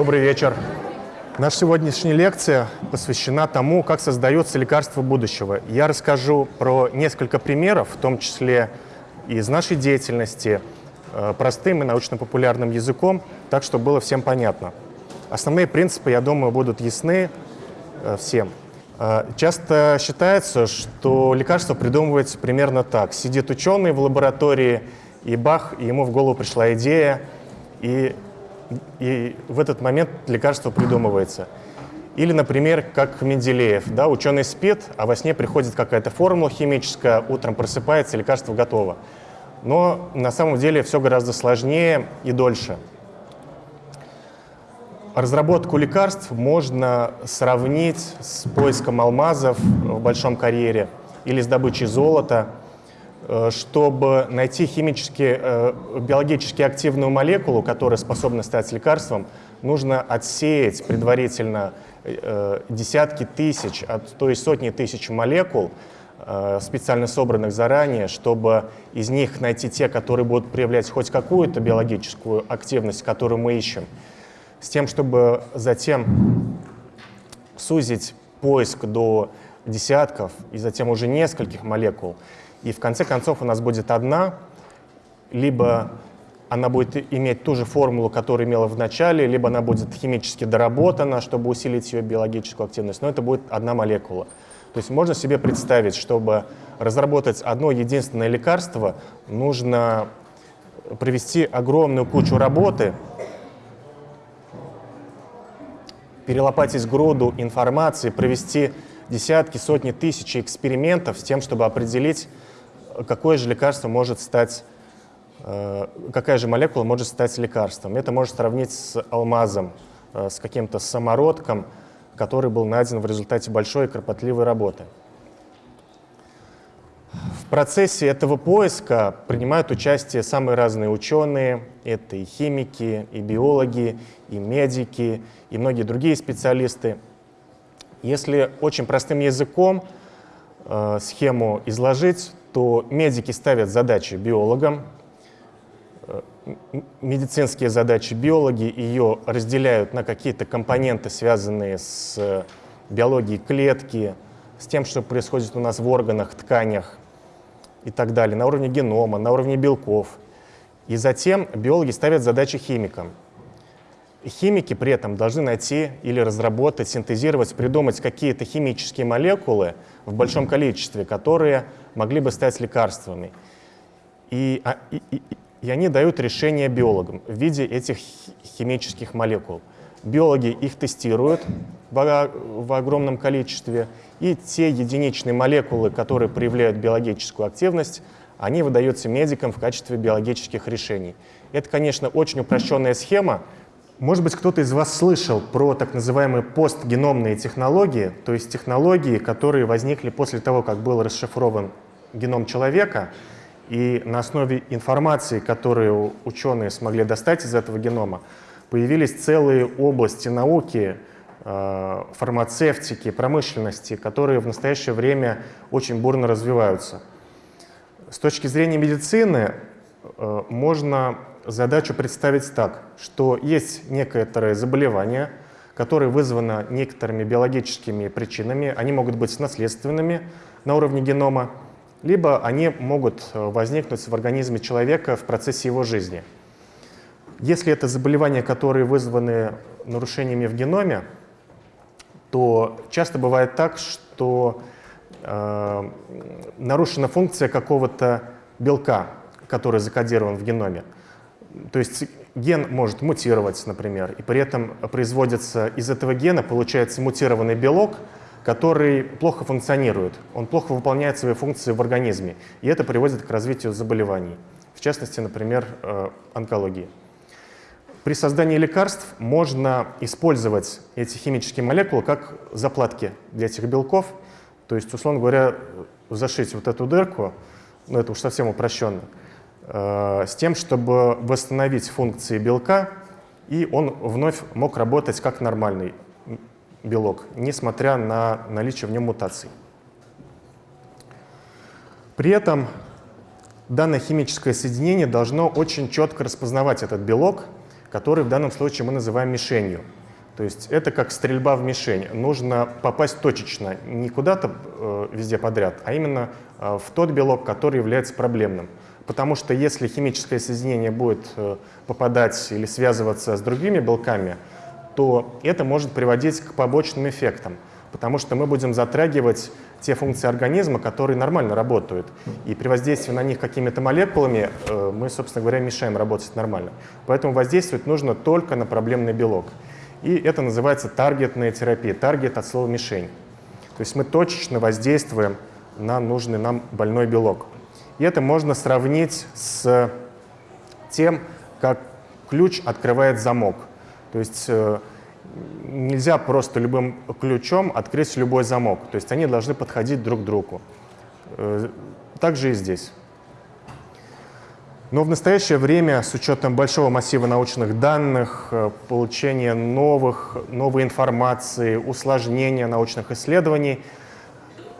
Добрый вечер. Наша сегодняшняя лекция посвящена тому, как создается лекарство будущего. Я расскажу про несколько примеров, в том числе из нашей деятельности, э, простым и научно-популярным языком, так, чтобы было всем понятно. Основные принципы, я думаю, будут ясны э, всем. Э, часто считается, что лекарство придумывается примерно так. Сидит ученый в лаборатории, и бах, ему в голову пришла идея, и, и в этот момент лекарство придумывается. Или, например, как Менделеев, да, ученый спит, а во сне приходит какая-то формула химическая, утром просыпается, лекарство готово. Но на самом деле все гораздо сложнее и дольше. Разработку лекарств можно сравнить с поиском алмазов в большом карьере или с добычей золота. Э, чтобы найти химически, э, биологически активную молекулу, которая способна стать лекарством, нужно отсеять предварительно э, десятки тысяч, то есть сотни тысяч молекул, специально собранных заранее, чтобы из них найти те, которые будут проявлять хоть какую-то биологическую активность, которую мы ищем с тем, чтобы затем сузить поиск до десятков и затем уже нескольких молекул. И в конце концов у нас будет одна, либо она будет иметь ту же формулу, которую имела в начале, либо она будет химически доработана, чтобы усилить ее биологическую активность, но это будет одна молекула. То есть можно себе представить, чтобы разработать одно единственное лекарство, нужно провести огромную кучу работы, перелопатить груду информации, провести десятки, сотни тысяч экспериментов с тем, чтобы определить, какое же лекарство может стать, э, какая же молекула может стать лекарством. Это можно сравнить с алмазом, э, с каким-то самородком, который был найден в результате большой и кропотливой работы. В процессе этого поиска принимают участие самые разные ученые. Это и химики, и биологи, и медики, и многие другие специалисты. Если очень простым языком э, схему изложить, то медики ставят задачи биологам, э, медицинские задачи биологи ее разделяют на какие-то компоненты, связанные с биологией клетки, с тем, что происходит у нас в органах, тканях и так далее, на уровне генома, на уровне белков. И затем биологи ставят задачи химикам. Химики при этом должны найти или разработать, синтезировать, придумать какие-то химические молекулы в большом количестве, которые могли бы стать лекарствами. И, а, и, и, и они дают решение биологам в виде этих химических молекул. Биологи их тестируют в, в огромном количестве, и те единичные молекулы, которые проявляют биологическую активность, они выдаются медикам в качестве биологических решений. Это, конечно, очень упрощенная схема. Может быть, кто-то из вас слышал про так называемые постгеномные технологии, то есть технологии, которые возникли после того, как был расшифрован геном человека, и на основе информации, которую ученые смогли достать из этого генома, появились целые области науки, э, фармацевтики, промышленности, которые в настоящее время очень бурно развиваются. С точки зрения медицины можно задачу представить так, что есть некоторые заболевания, которые вызваны некоторыми биологическими причинами, они могут быть наследственными на уровне генома, либо они могут э, возникнуть в организме человека в процессе его жизни. Если это заболевания, которые вызваны нарушениями в геноме, то часто бывает так, что э, нарушена функция какого-то белка, который закодирован в геноме. То есть ген может мутировать, например, и при этом производится из этого гена, получается мутированный белок, который плохо функционирует, он плохо выполняет свои функции в организме, и это приводит к развитию заболеваний, в частности, например, э, онкологии. При создании лекарств можно использовать эти химические молекулы как заплатки для этих белков, то есть, условно говоря, зашить вот эту дырку, ну это уж совсем упрощенно, с тем, чтобы восстановить функции белка, и он вновь мог работать как нормальный белок, несмотря на наличие в нем мутаций. При этом данное химическое соединение должно очень четко распознавать этот белок, который в данном случае мы называем мишенью. То есть это как стрельба в мишень. Нужно попасть точечно, не куда-то э, везде подряд, а именно э, в тот белок, который является проблемным. Потому что если химическое соединение будет э, попадать или связываться с другими белками, то это может приводить к побочным эффектам, потому что мы будем затрагивать те функции организма, которые нормально работают. И при воздействии на них какими-то молекулами э, мы, собственно говоря, мешаем работать нормально. Поэтому воздействовать нужно только на проблемный белок. И это называется таргетная терапия. Таргет от слова «мишень». То есть мы точечно воздействуем на нужный нам больной белок. И это можно сравнить с тем, как ключ открывает замок. То есть э, нельзя просто любым ключом открыть любой замок. То есть они должны подходить друг к другу. Э, так же и здесь. Но в настоящее время, с учетом большого массива научных данных, э, получения новых, новой информации, усложнения научных исследований,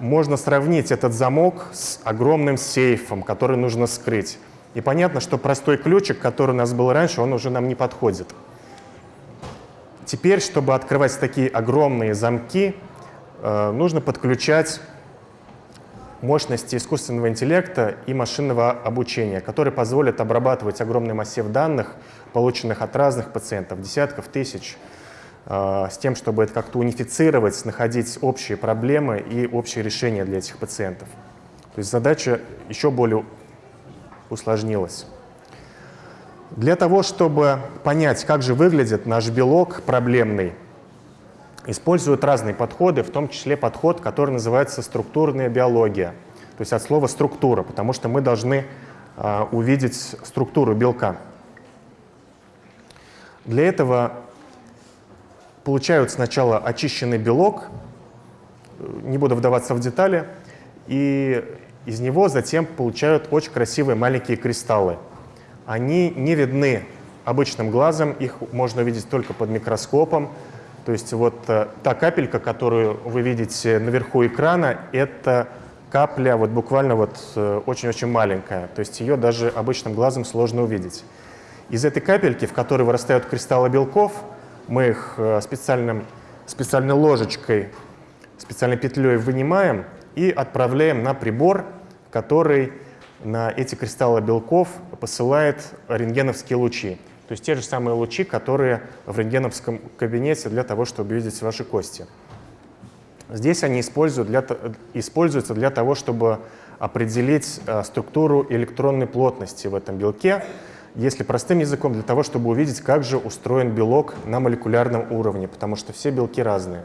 можно сравнить этот замок с огромным сейфом, который нужно скрыть. И понятно, что простой ключик, который у нас был раньше, он уже нам не подходит. Теперь, чтобы открывать такие огромные замки, э, нужно подключать мощности искусственного интеллекта и машинного обучения, которые позволят обрабатывать огромный массив данных, полученных от разных пациентов, десятков тысяч, с тем, чтобы это как-то унифицировать, находить общие проблемы и общие решения для этих пациентов. То есть задача еще более усложнилась. Для того, чтобы понять, как же выглядит наш белок проблемный, используют разные подходы, в том числе подход, который называется структурная биология, то есть от слова структура, потому что мы должны э, увидеть структуру белка. Для этого получают сначала очищенный белок, не буду вдаваться в детали, и из него затем получают очень красивые маленькие кристаллы – они не видны обычным глазом, их можно увидеть только под микроскопом. То есть вот э, та капелька, которую вы видите наверху экрана, это капля вот буквально вот э, очень-очень маленькая. То есть ее даже обычным глазом сложно увидеть. Из этой капельки, в которой вырастают кристаллы белков, мы их э, специальным, специальной ложечкой, специальной петлей вынимаем и отправляем на прибор, который на эти кристаллы белков посылает рентгеновские лучи. То есть те же самые лучи, которые в рентгеновском кабинете для того, чтобы видеть ваши кости. Здесь они используют для, используются для того, чтобы определить э, структуру электронной плотности в этом белке, если простым языком, для того, чтобы увидеть, как же устроен белок на молекулярном уровне, потому что все белки разные.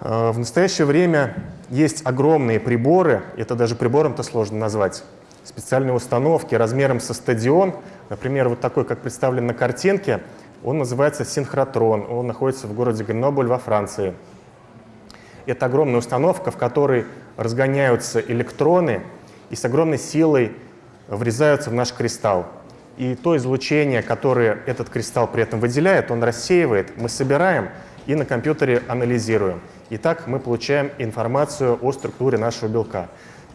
Э, в настоящее время есть огромные приборы, это даже прибором-то сложно назвать, специальные установки размером со стадион, например, вот такой, как представлен на картинке, он называется синхротрон, он находится в городе Гренобль во Франции. Это огромная установка, в которой разгоняются электроны и с огромной силой врезаются в наш кристалл. И то излучение, которое этот кристалл при этом выделяет, он рассеивает, мы собираем и на компьютере анализируем. И так мы получаем информацию о структуре нашего белка.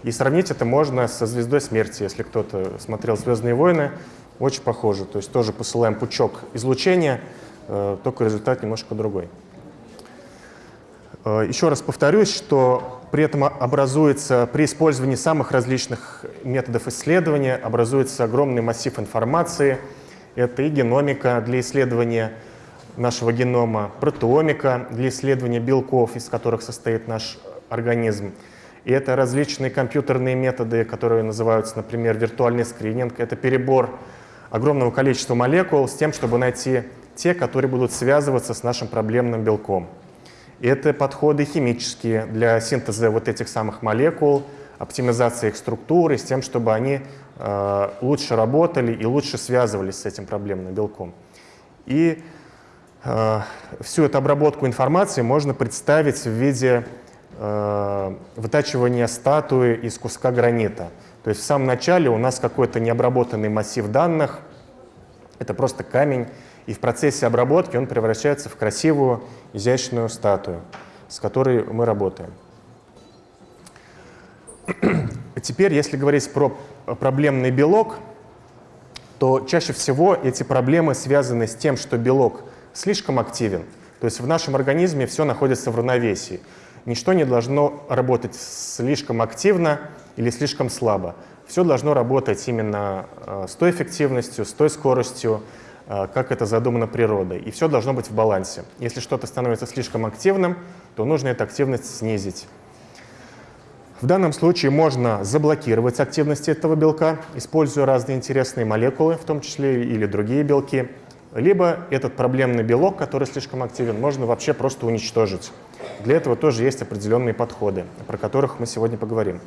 И сравнить это можно со «Звездой смерти», если кто-то смотрел «Звездные войны», очень похоже. То есть тоже посылаем пучок излучения, э, только результат немножко другой. Э, еще раз повторюсь, что при этом образуется, при использовании самых различных методов исследования, образуется огромный массив информации. Это и геномика для исследования нашего генома, протеомика для исследования белков, из которых состоит наш организм. И это различные компьютерные методы, которые называются, например, виртуальный скрининг. Это перебор огромного количества молекул с тем, чтобы найти те, которые будут связываться с нашим проблемным белком. Это подходы химические для синтеза вот этих самых молекул, оптимизации их структуры, с тем, чтобы они э, лучше работали и лучше связывались с этим проблемным белком. И Э, всю эту обработку информации можно представить в виде э, вытачивания статуи из куска гранита. То есть в самом начале у нас какой-то необработанный массив данных, это просто камень, и в процессе обработки он превращается в красивую, изящную статую, с которой мы работаем. Теперь, если говорить про проблемный белок, то чаще всего эти проблемы связаны с тем, что белок слишком активен. То есть в нашем организме все находится в равновесии. Ничто не должно работать слишком активно или слишком слабо. Все должно работать именно э, с той эффективностью, с той скоростью, как это задумано природой. И все должно быть в балансе. Если что-то становится слишком активным, то нужно эту активность снизить. В данном случае можно заблокировать активность этого белка, используя разные интересные молекулы, в том числе или другие белки. Либо этот проблемный белок, который слишком активен, можно вообще просто уничтожить. Для этого тоже есть определенные подходы, про которых мы сегодня поговорим.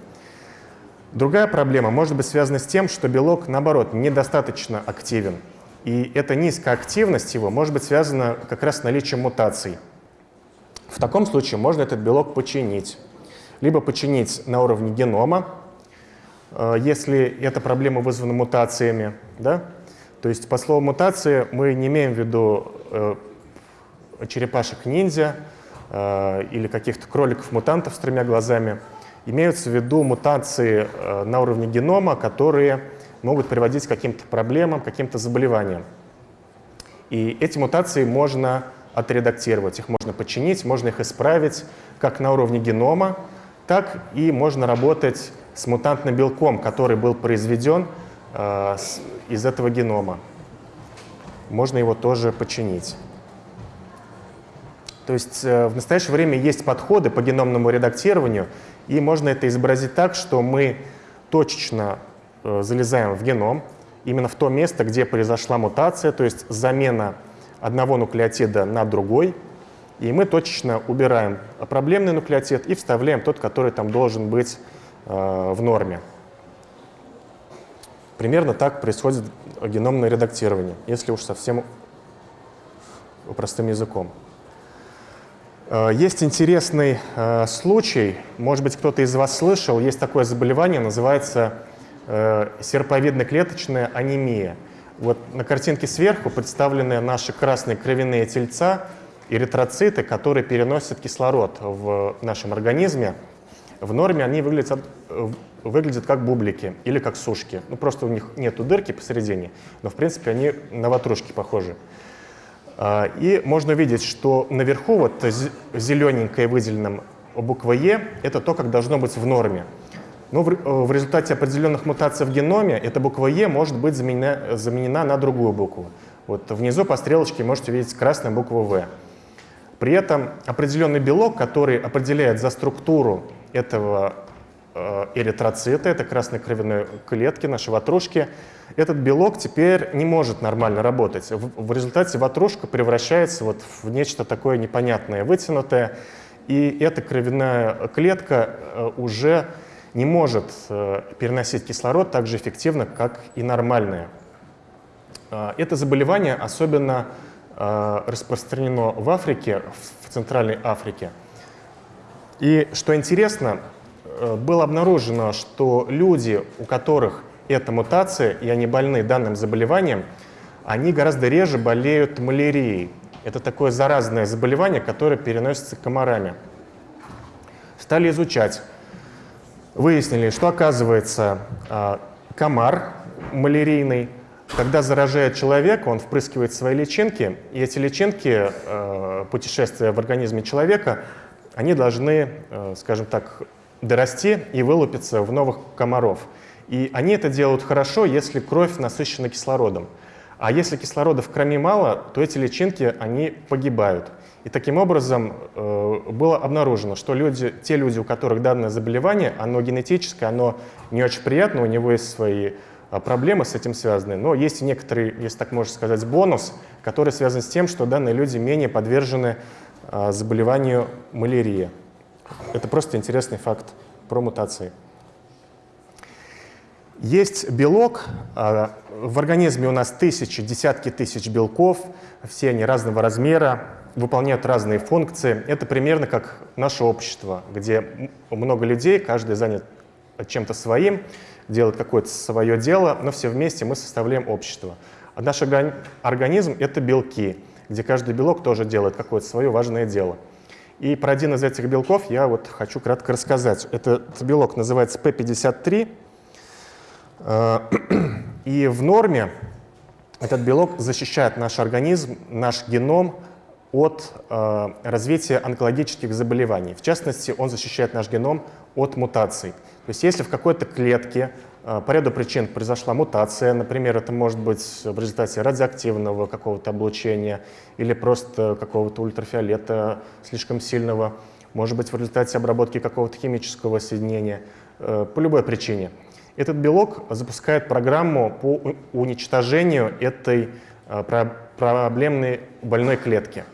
Другая проблема может быть связана с тем, что белок, наоборот, недостаточно активен. И эта низкая активность его может быть связана как раз с наличием мутаций. В таком случае можно этот белок починить либо починить на уровне генома, э, если эта проблема вызвана мутациями. Да? То есть по слову мутации мы не имеем в виду э, черепашек-ниндзя э, или каких-то кроликов-мутантов с тремя глазами. Имеются в виду мутации на уровне генома, которые могут приводить к каким-то проблемам, каким-то заболеваниям. И эти мутации можно отредактировать, их можно починить, можно их исправить как на уровне генома, так и можно работать с мутантным белком, который был произведен э, с, из этого генома. Можно его тоже починить. То есть э, в настоящее время есть подходы по геномному редактированию, и можно это изобразить так, что мы точечно залезаем в геном, именно в то место, где произошла мутация, то есть замена одного нуклеотида на другой – и мы точечно убираем проблемный нуклеотид и вставляем тот, который там должен быть э, в норме. Примерно так происходит геномное редактирование, если уж совсем простым языком. Э, есть интересный э, случай, может быть, кто-то из вас слышал, есть такое заболевание, называется э, серповидно-клеточная анемия. Вот на картинке сверху представлены наши красные кровяные тельца, эритроциты, которые переносят кислород в нашем организме, в норме они выглядят, выглядят как бублики или как сушки. Ну, просто у них нет дырки посередине, но, в принципе, они на ватрушки похожи. А, и можно видеть, что наверху вот зелененькое выделенным буква Е – это то, как должно быть в норме. Но в, в результате определенных мутаций в геноме эта буква Е может быть заменена, заменена на другую букву. Вот внизу по стрелочке можете видеть красную букву В. При этом определенный белок, который определяет за структуру этого э, эритроцита, это красной кровяной клетки, нашей ватрушки, этот белок теперь не может нормально работать. В, в результате ватрушка превращается вот в нечто такое непонятное, вытянутое, и эта кровяная клетка э, уже не может э, переносить кислород так же эффективно, как и нормальная. Это заболевание особенно Э, распространено в Африке, в Центральной Африке. И что интересно, э, было обнаружено, что люди, у которых эта мутация, и они больны данным заболеванием, они гораздо реже болеют малярией. Это такое заразное заболевание, которое переносится комарами. Стали изучать. Выяснили, что оказывается э, комар малярийный когда заражает человека, он впрыскивает свои личинки, и эти личинки, э, путешествуя в организме человека, они должны, э, скажем так, дорасти и вылупиться в новых комаров. И они это делают хорошо, если кровь насыщена кислородом. А если кислорода в крови мало, то эти личинки, они погибают. И таким образом э, было обнаружено, что люди, те люди, у которых данное заболевание, оно генетическое, оно не очень приятно, у него есть свои а, проблемы с этим связаны, но есть некоторый, если так можно сказать, бонус, который связан с тем, что данные люди менее подвержены а, заболеванию малярии. Это просто интересный факт про мутации. Есть белок, а, в организме у нас тысячи, десятки тысяч белков, все они разного размера, выполняют разные функции. Это примерно как наше общество, где много людей, каждый занят чем-то своим, делает какое-то свое дело, но все вместе мы составляем общество. А наш организм — это белки, где каждый белок тоже делает какое-то свое важное дело. И про один из этих белков я вот хочу кратко рассказать. Этот белок называется P53, э, и в норме этот белок защищает наш организм, наш геном от э, развития онкологических заболеваний. В частности, он защищает наш геном от мутаций. То есть если в какой-то клетке э, по ряду причин произошла мутация, например, это может быть в результате радиоактивного какого-то облучения или просто какого-то ультрафиолета слишком сильного, может быть в результате обработки какого-то химического соединения, э, по любой причине. Этот белок запускает программу по уничтожению этой э, проблемной больной клетки.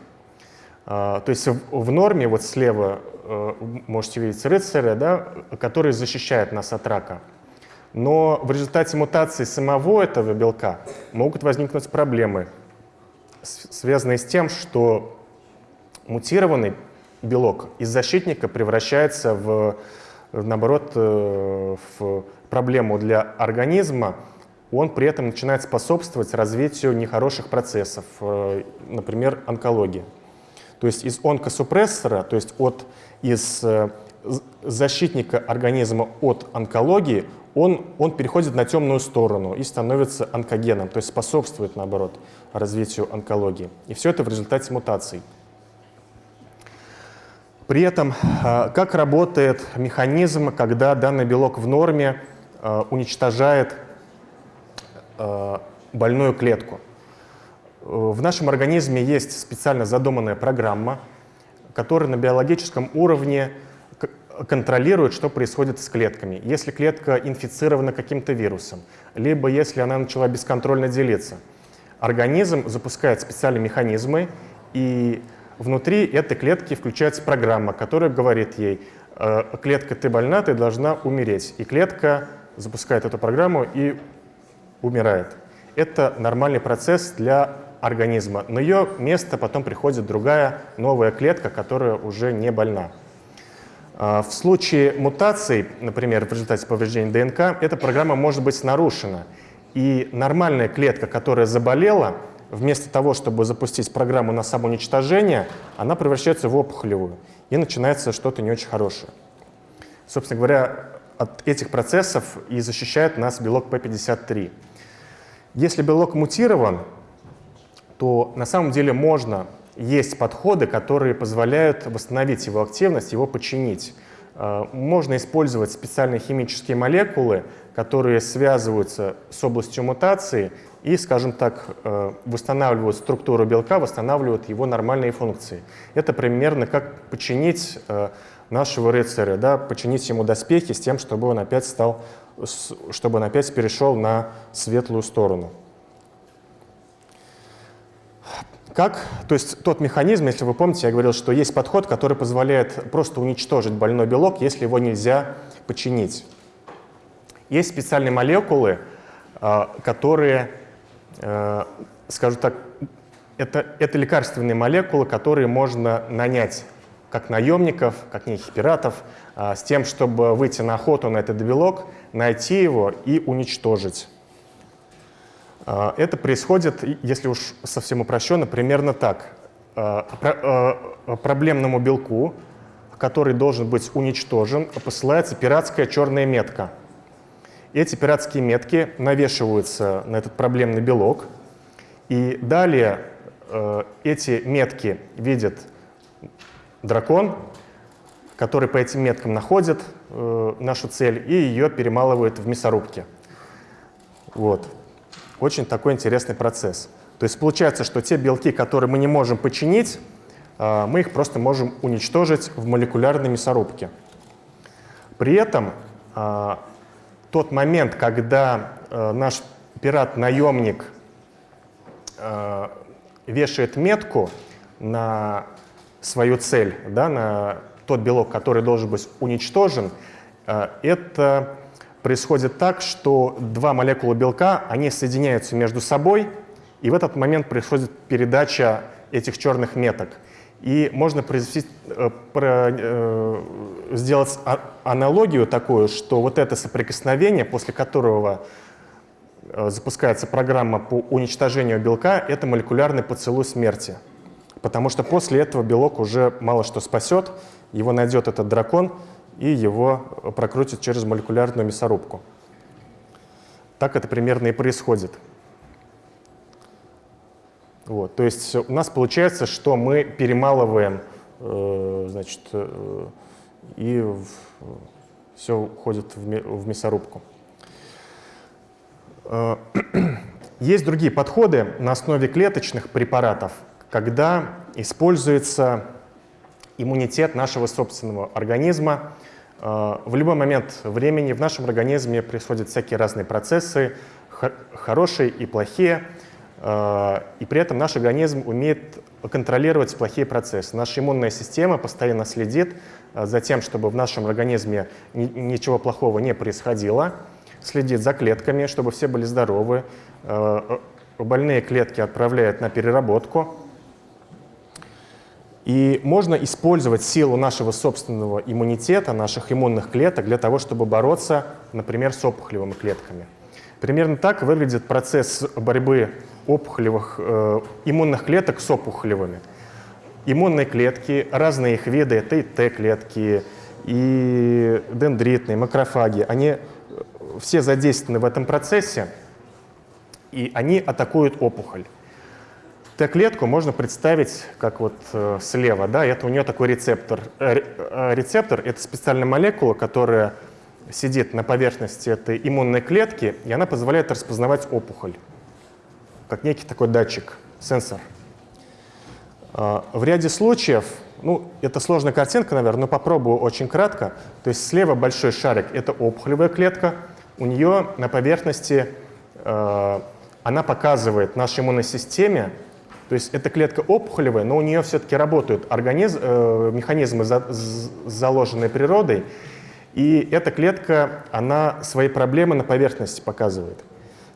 А, то есть в норме, вот слева э, можете видеть рыцаря, да, который защищает нас от рака. Но в результате мутации самого этого белка могут возникнуть проблемы, связанные с тем, что мутированный белок из защитника превращается в, наоборот, э, в проблему для организма, он при этом начинает способствовать развитию нехороших процессов, э, например, онкологии. То есть из онкосупрессора, то есть от, из э, защитника организма от онкологии, он, он переходит на темную сторону и становится онкогеном, то есть способствует, наоборот, развитию онкологии. И все это в результате мутаций. При этом, э, как работает механизм, когда данный белок в норме э, уничтожает больную клетку? В нашем организме есть специально задуманная программа, которая на биологическом уровне контролирует, что происходит с клетками. Если клетка инфицирована каким-то вирусом, либо если она начала бесконтрольно делиться, организм запускает специальные механизмы, и внутри этой клетки включается программа, которая говорит ей, «Э, клетка, ты больна, ты должна умереть. И клетка запускает эту программу и умирает. Это нормальный процесс для организма. На ее место потом приходит другая новая клетка, которая уже не больна. А, в случае мутаций, например, в результате повреждения ДНК, эта программа может быть нарушена. И нормальная клетка, которая заболела, вместо того, чтобы запустить программу на самоуничтожение, она превращается в опухолевую. И начинается что-то не очень хорошее. Собственно говоря, от этих процессов и защищает нас белок P53. Если белок мутирован, то на самом деле можно, есть подходы, которые позволяют восстановить его активность, его починить. Э, можно использовать специальные химические молекулы, которые связываются с областью мутации и, скажем так, э, восстанавливают структуру белка, восстанавливают его нормальные функции. Это примерно как починить э, нашего рыцаря, да, починить ему доспехи с тем, чтобы он опять стал, чтобы он опять перешел на светлую сторону. Как, то есть тот механизм, если вы помните, я говорил, что есть подход, который позволяет просто уничтожить больной белок, если его нельзя починить. Есть специальные молекулы, а, которые, э, скажу так, это, это лекарственные молекулы, которые можно нанять как наемников, как неких пиратов, а, с тем, чтобы выйти на охоту на этот белок, найти его и уничтожить. А, это происходит, если уж совсем упрощенно, примерно так. А, а, проблемному белку, который должен быть уничтожен, посылается пиратская черная метка. Эти пиратские метки навешиваются на этот проблемный белок, и далее эти метки видит дракон, который по этим меткам находит э, нашу цель и ее перемалывает в мясорубке. Вот. Очень такой интересный процесс. То есть получается, что те белки, которые мы не можем починить, а, мы их просто можем уничтожить в молекулярной мясорубке. При этом а, тот момент, когда а, наш пират-наемник вешает метку на свою цель, да, на тот белок, который должен быть уничтожен, это происходит так, что два молекулы белка, они соединяются между собой, и в этот момент происходит передача этих черных меток. И можно произвести, э, э, сделать а, аналогию такую, что вот это соприкосновение, после которого э, запускается программа по уничтожению белка, это молекулярный поцелуй смерти. Потому что после этого белок уже мало что спасет, его найдет этот дракон, и его прокрутят через молекулярную мясорубку. Так это примерно и происходит. Вот, то есть у нас получается, что мы перемалываем, э, значит, э, и в, все уходит в, в мясорубку. Э, есть другие подходы на основе клеточных препаратов, когда используется иммунитет нашего собственного организма. Э, в любой момент времени в нашем организме происходят всякие разные процессы, хорошие и плохие. Э, и при этом наш организм умеет контролировать плохие процессы. Наша иммунная система постоянно следит э, за тем, чтобы в нашем организме ничего плохого не происходило, следит за клетками, чтобы все были здоровы. Больные клетки отправляют на переработку. И можно использовать силу нашего собственного иммунитета, наших иммунных клеток для того, чтобы бороться, например, с опухолевыми клетками. Примерно так выглядит процесс борьбы опухолевых, э, иммунных клеток с опухолевыми. Иммунные клетки, разные их виды, это и Т-клетки, и дендритные, макрофаги, они э, все задействованы в этом процессе, и они атакуют опухоль. Т-клетку можно представить как вот э, слева, да, это у нее такой рецептор. Э, э, рецептор — это специальная молекула, которая сидит на поверхности этой иммунной клетки, и она позволяет распознавать опухоль, как некий такой датчик, сенсор. А, в ряде случаев, ну, это сложная картинка, наверное, но попробую очень кратко. То есть слева большой шарик — это опухолевая клетка. У нее на поверхности э, она показывает нашей иммунной системе, то есть эта клетка опухолевая, но у нее все-таки работают организм, э, механизмы, за, заложенные природой, и эта клетка, она свои проблемы на поверхности показывает.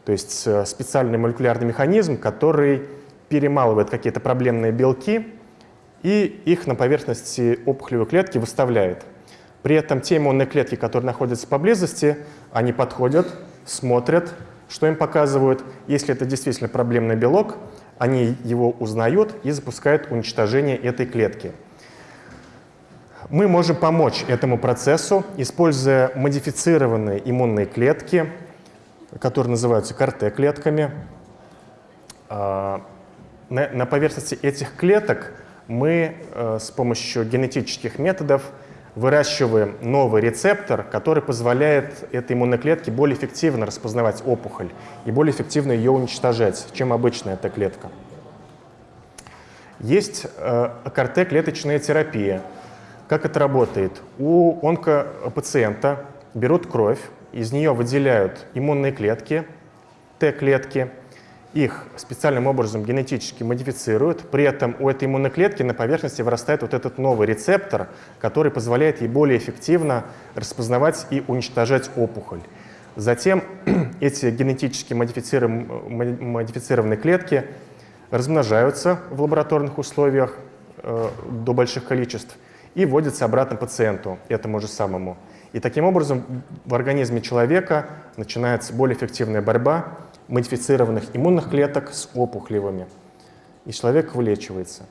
То есть э, специальный молекулярный механизм, который перемалывает какие-то проблемные белки и их на поверхности опухолевой клетки выставляет. При этом те иммунные клетки, которые находятся поблизости, они подходят, смотрят, что им показывают. Если это действительно проблемный белок, они его узнают и запускают уничтожение этой клетки. Мы можем помочь этому процессу, используя модифицированные иммунные клетки, которые называются КАРТ-клетками. А, на поверхности этих клеток мы э, с помощью генетических методов выращиваем новый рецептор, который позволяет этой иммунной клетке более эффективно распознавать опухоль и более эффективно ее уничтожать, чем обычная эта клетка. Есть э, КРТ-клеточная терапия – как это работает? У онкопациента берут кровь, из нее выделяют иммунные клетки, Т-клетки, их специальным образом генетически модифицируют, при этом у этой иммунной клетки на поверхности вырастает вот этот новый рецептор, который позволяет ей более эффективно распознавать и уничтожать опухоль. Затем эти генетически модифицированные клетки размножаются в лабораторных условиях э, до больших количеств – и вводится обратно пациенту, этому же самому. И таким образом в организме человека начинается более эффективная борьба модифицированных иммунных клеток с опухолевыми. И человек вылечивается.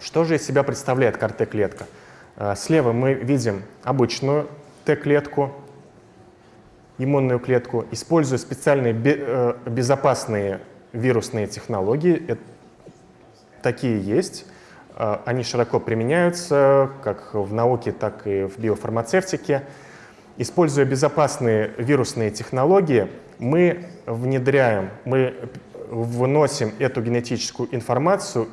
Что же из себя представляет КАР-Т-клетка? А, слева мы видим обычную Т-клетку, иммунную клетку, используя специальные э, безопасные вирусные технологии. Такие есть. Они широко применяются как в науке, так и в биофармацевтике. Используя безопасные вирусные технологии, мы внедряем, мы выносим эту генетическую информацию,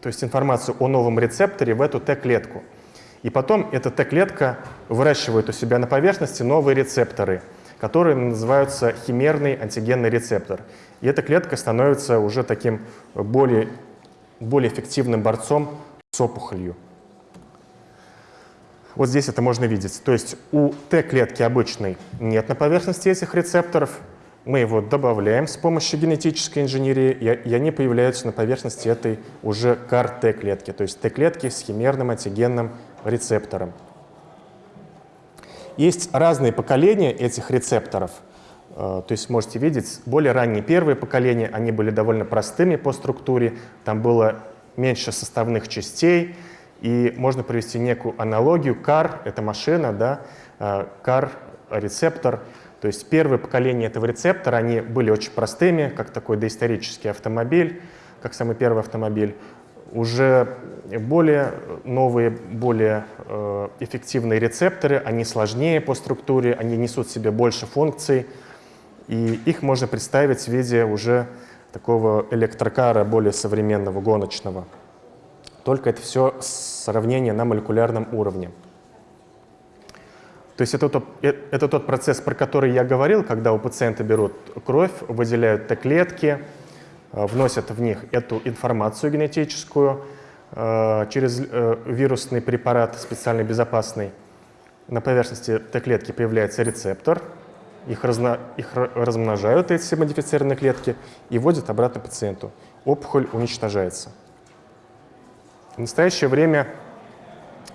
то есть информацию о новом рецепторе в эту Т-клетку. И потом эта Т-клетка выращивает у себя на поверхности новые рецепторы, которые называются химерный антигенный рецептор. И эта клетка становится уже таким более более эффективным борцом с опухолью. Вот здесь это можно видеть. То есть у Т-клетки обычной нет на поверхности этих рецепторов. Мы его добавляем с помощью генетической инженерии, и они появляются на поверхности этой уже КАР-Т-клетки, то есть Т-клетки с химерным антигенным рецептором. Есть разные поколения этих рецепторов – Э, то есть можете видеть, более ранние первые поколения, они были довольно простыми по структуре, там было меньше составных частей, и можно провести некую аналогию. CAR — это машина, да, CAR — рецептор. То есть первые поколения этого рецептора, они были очень простыми, как такой доисторический автомобиль, как самый первый автомобиль. Уже более новые, более э, эффективные рецепторы, они сложнее по структуре, они несут в себе больше функций, и их можно представить в виде уже такого электрокара более современного, гоночного. Только это все сравнение на молекулярном уровне. То есть это тот, э, это тот процесс, про который я говорил, когда у пациента берут кровь, выделяют Т-клетки, э, вносят в них эту информацию генетическую э, через вирусный препарат, специально безопасный. На поверхности Т-клетки появляется рецептор, их, разно, их размножают, эти модифицированные клетки, и вводят обратно пациенту. Опухоль уничтожается. В настоящее время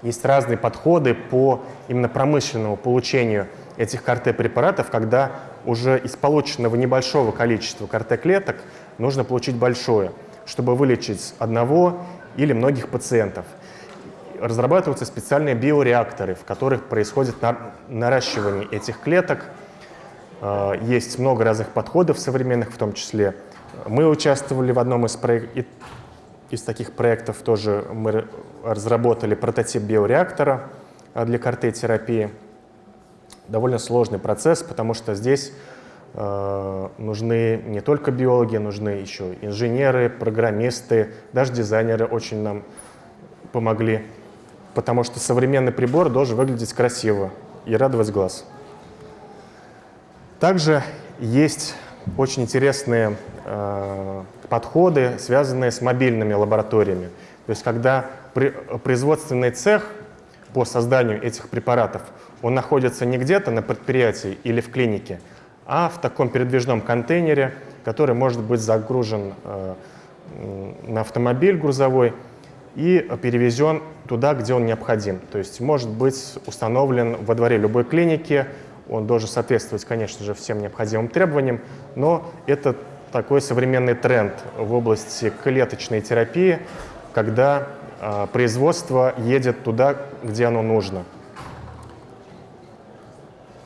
есть разные подходы по именно промышленному получению этих КРТ-препаратов, когда уже из полученного небольшого количества КРТ-клеток нужно получить большое, чтобы вылечить одного или многих пациентов. Разрабатываются специальные биореакторы, в которых происходит наращивание этих клеток. А, есть много разных подходов современных, в том числе мы участвовали в одном из проектов, из таких проектов тоже мы разработали прототип биореактора а, для КРТ-терапии. Довольно сложный процесс, потому что здесь э, нужны не только биологи, нужны еще инженеры, программисты, даже дизайнеры очень нам помогли, потому что современный прибор должен выглядеть красиво и радовать глаз. Также есть очень интересные э, подходы, связанные с мобильными лабораториями. То есть когда производственный цех по созданию этих препаратов, он находится не где-то на предприятии или в клинике, а в таком передвижном контейнере, который может быть загружен э, на автомобиль грузовой и перевезен туда, где он необходим. То есть может быть установлен во дворе любой клиники, он должен соответствовать, конечно же, всем необходимым требованиям, но это такой современный тренд в области клеточной терапии, когда э, производство едет туда, где оно нужно.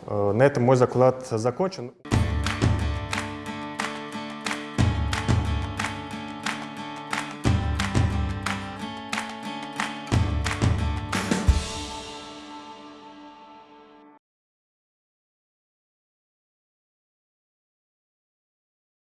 Э, на этом мой заклад закончен.